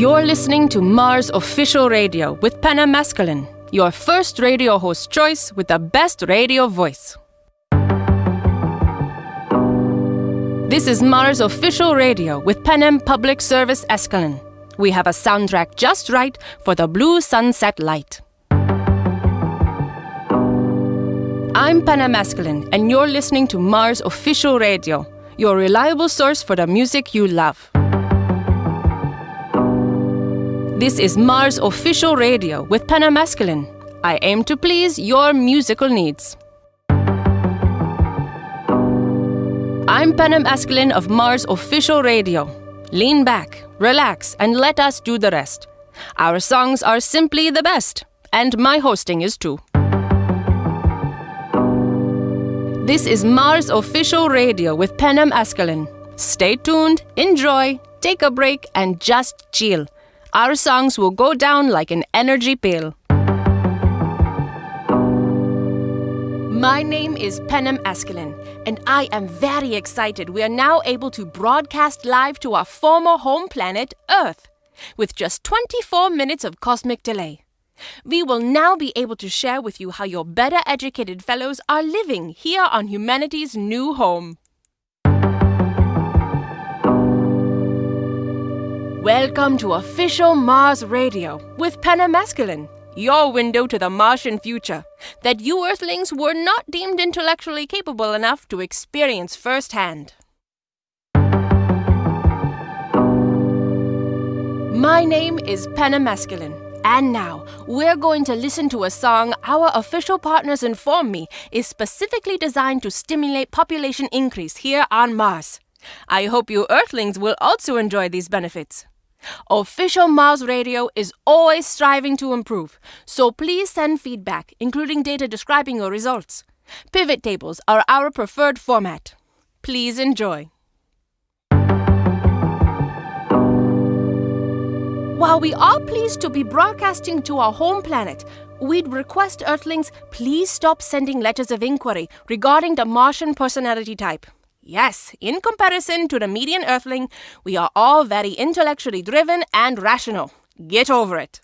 You're listening to Mars Official Radio with Panem Eskelin, your first radio host choice with the best radio voice. This is Mars Official Radio with Panem Public Service Eskelin. We have a soundtrack just right for the blue sunset light. I'm Panem Eskelin, and you're listening to Mars Official Radio, your reliable source for the music you love. This is Mars Official Radio with Panem Eskelin. I aim to please your musical needs. I'm Panem Eskelin of Mars Official Radio. Lean back, relax, and let us do the rest. Our songs are simply the best, and my hosting is too. This is Mars Official Radio with Panem Eskelin. Stay tuned, enjoy, take a break, and just chill. Our songs will go down like an energy pill. My name is Panem Eskelin, and I am very excited we are now able to broadcast live to our former home planet, Earth, with just 24 minutes of cosmic delay. We will now be able to share with you how your better educated fellows are living here on humanity's new home. Welcome to official Mars Radio with Panem Eskelin, your window to the Martian future that you Earthlings were not deemed intellectually capable enough to experience firsthand. My name is Panem Eskelin. And now, we're going to listen to a song our official partners inform me is specifically designed to stimulate population increase here on Mars. I hope you Earthlings will also enjoy these benefits. Official Mars Radio is always striving to improve, so please send feedback, including data describing your results. Pivot tables are our preferred format. Please enjoy. While we are pleased to be broadcasting to our home planet, we'd request Earthlings please stop sending letters of inquiry regarding the Martian personality type. Yes, in comparison to the median Earthling, we are all very intellectually driven and rational. Get over it.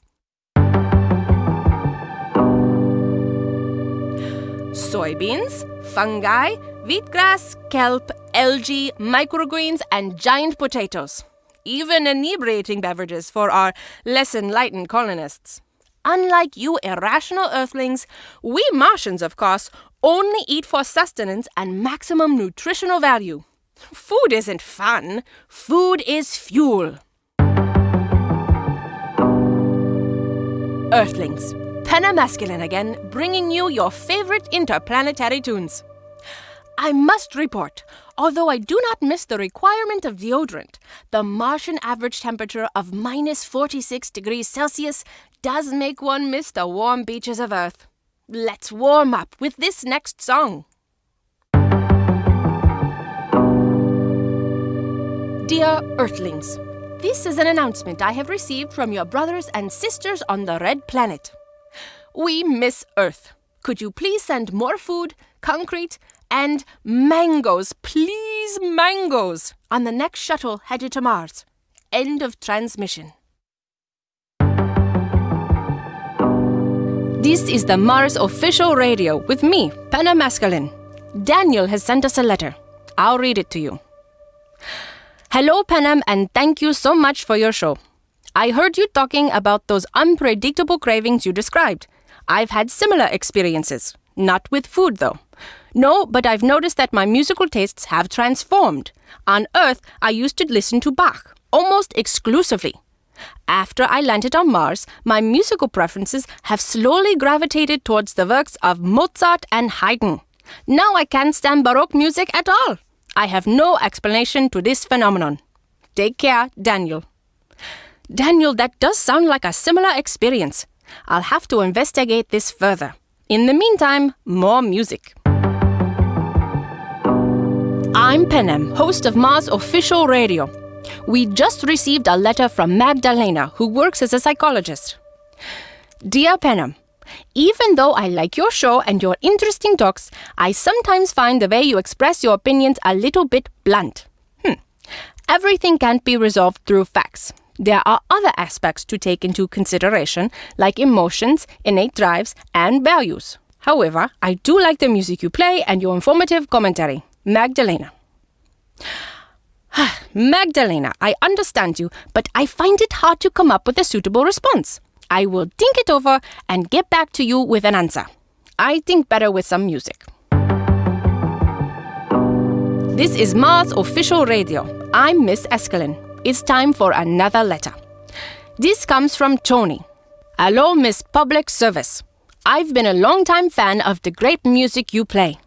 Soybeans, fungi, wheatgrass, kelp, algae, microgreens, and giant potatoes. Even inebriating beverages for our less enlightened colonists. Unlike you irrational Earthlings, we Martians, of course, only eat for sustenance and maximum nutritional value. Food isn't fun, food is fuel. Earthlings, Masculine again, bringing you your favorite interplanetary tunes. I must report, although I do not miss the requirement of deodorant, the Martian average temperature of minus 46 degrees Celsius does make one miss the warm beaches of Earth. Let's warm up with this next song. Dear Earthlings, this is an announcement I have received from your brothers and sisters on the Red Planet. We miss Earth. Could you please send more food, concrete, and mangoes, please mangoes, on the next shuttle headed to Mars? End of transmission. This is the Mars official radio with me, Masculine. Daniel has sent us a letter. I'll read it to you. Hello, Panem, and thank you so much for your show. I heard you talking about those unpredictable cravings you described. I've had similar experiences. Not with food, though. No, but I've noticed that my musical tastes have transformed. On Earth, I used to listen to Bach, almost exclusively. After I landed on Mars, my musical preferences have slowly gravitated towards the works of Mozart and Haydn. Now I can't stand Baroque music at all. I have no explanation to this phenomenon. Take care, Daniel. Daniel, that does sound like a similar experience. I'll have to investigate this further. In the meantime, more music. I'm Panem, host of Mars Official Radio. We just received a letter from Magdalena, who works as a psychologist. Dear Panem, even though I like your show and your interesting talks, I sometimes find the way you express your opinions a little bit blunt. Hmm. Everything can't be resolved through facts. There are other aspects to take into consideration, like emotions, innate drives, and values. However, I do like the music you play and your informative commentary. Magdalena. Magdalena, I understand you, but I find it hard to come up with a suitable response. I will think it over and get back to you with an answer. I think better with some music. This is Mars Official Radio. I'm Miss Eskelin. It's time for another letter. This comes from Tony. Hello, Miss Public Service. I've been a long-time fan of the great music you play.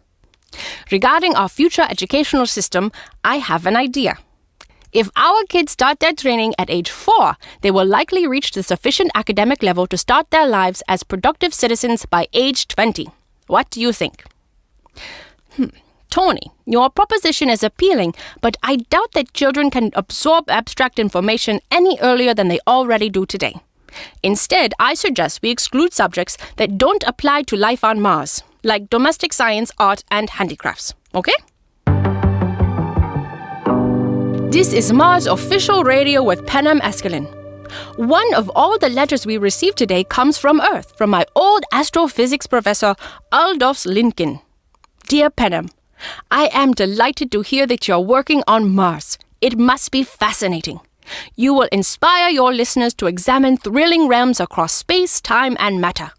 Regarding our future educational system, I have an idea. If our kids start their training at age 4, they will likely reach the sufficient academic level to start their lives as productive citizens by age 20. What do you think? Hmm. Tony, your proposition is appealing, but I doubt that children can absorb abstract information any earlier than they already do today. Instead, I suggest we exclude subjects that don't apply to life on Mars, like domestic science, art, and handicrafts. Okay? This is Mars official radio with Panem Eskelin. One of all the letters we received today comes from Earth, from my old astrophysics professor, Aldous Lincoln. Dear Panem, I am delighted to hear that you're working on Mars. It must be fascinating. You will inspire your listeners to examine thrilling realms across space, time, and matter.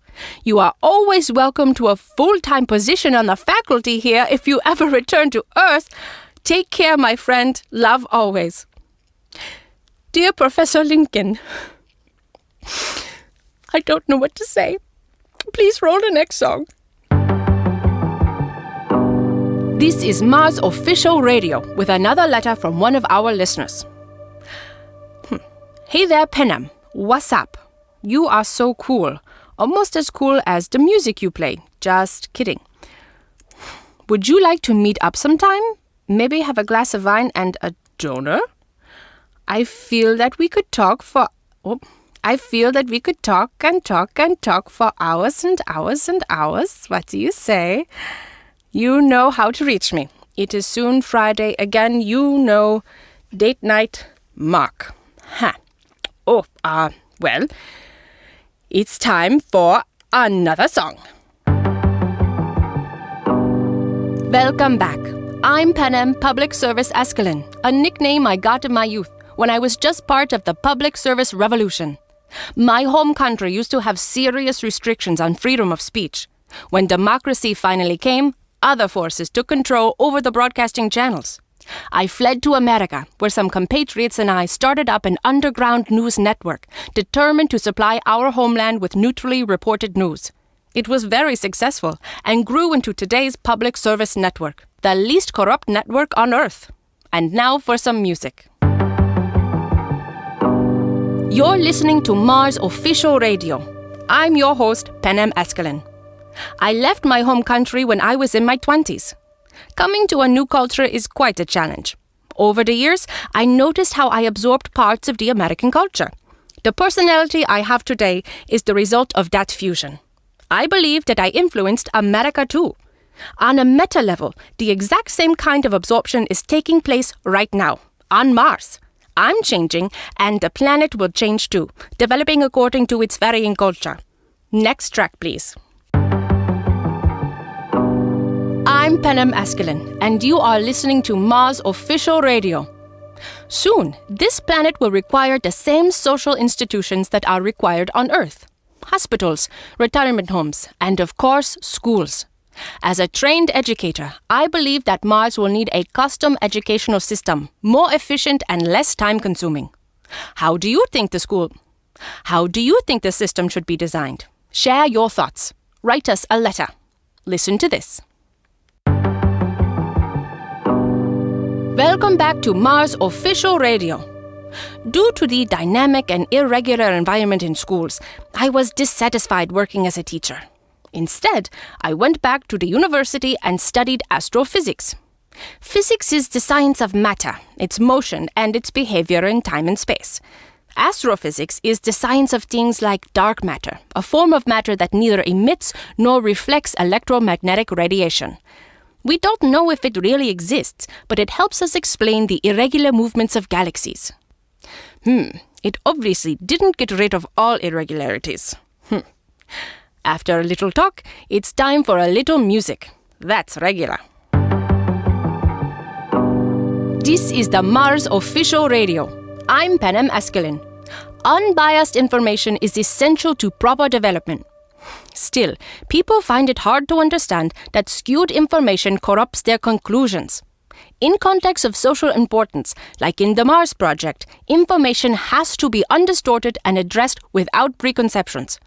You are always welcome to a full time position on the faculty here if you ever return to Earth. Take care, my friend. Love always. Dear Professor Lincoln, I don't know what to say. Please roll the next song. This is Mars Official Radio with another letter from one of our listeners. Hey there, Panem. What's up? You are so cool. Almost as cool as the music you play. Just kidding. Would you like to meet up sometime? Maybe have a glass of wine and a doner? I feel that we could talk for. Oh, I feel that we could talk and talk and talk for hours and hours and hours. What do you say? You know how to reach me. It is soon Friday again. You know, date night, Mark. Ha. Oh, ah, uh, well, it's time for another song. Welcome back. I'm Panem Public Service Eskelin, a nickname I got in my youth when I was just part of the public service revolution. My home country used to have serious restrictions on freedom of speech. When democracy finally came, other forces took control over the broadcasting channels. I fled to America, where some compatriots and I started up an underground news network determined to supply our homeland with neutrally reported news. It was very successful and grew into today's public service network, the least corrupt network on earth. And now for some music. You're listening to Mars Official Radio. I'm your host, Panem Eskelin. I left my home country when I was in my 20s. Coming to a new culture is quite a challenge. Over the years, I noticed how I absorbed parts of the American culture. The personality I have today is the result of that fusion. I believe that I influenced America too. On a meta level, the exact same kind of absorption is taking place right now, on Mars. I'm changing, and the planet will change too, developing according to its varying culture. Next track, please. I'm Panem Eskelin, and you are listening to Mars Official Radio. Soon, this planet will require the same social institutions that are required on Earth hospitals, retirement homes, and of course, schools. As a trained educator, I believe that Mars will need a custom educational system, more efficient and less time consuming. How do you think the school? How do you think the system should be designed? Share your thoughts. Write us a letter. Listen to this. Welcome back to Mars Official Radio. Due to the dynamic and irregular environment in schools, I was dissatisfied working as a teacher. Instead, I went back to the university and studied astrophysics. Physics is the science of matter, its motion, and its behavior in time and space. Astrophysics is the science of things like dark matter, a form of matter that neither emits nor reflects electromagnetic radiation. We don't know if it really exists, but it helps us explain the irregular movements of galaxies. Hmm, it obviously didn't get rid of all irregularities. Hmm. After a little talk, it's time for a little music. That's regular. This is the Mars official radio. I'm Panem Eskelin. Unbiased information is essential to proper development. Still, people find it hard to understand that skewed information corrupts their conclusions. In contexts of social importance, like in the Mars Project, information has to be undistorted and addressed without preconceptions.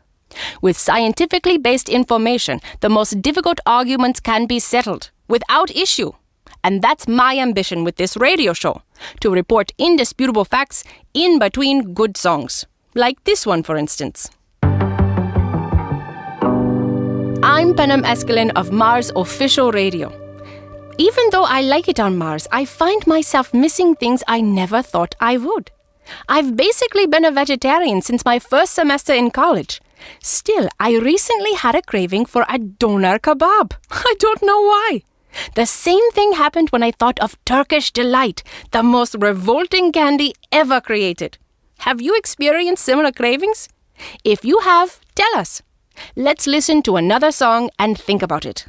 With scientifically based information, the most difficult arguments can be settled without issue. And that's my ambition with this radio show to report indisputable facts in between good songs. Like this one, for instance. I'm Panem Eskelin of Mars Official Radio. Even though I like it on Mars, I find myself missing things I never thought I would. I've basically been a vegetarian since my first semester in college. Still, I recently had a craving for a doner kebab. I don't know why. The same thing happened when I thought of Turkish delight, the most revolting candy ever created. Have you experienced similar cravings? If you have, tell us. Let's listen to another song and think about it.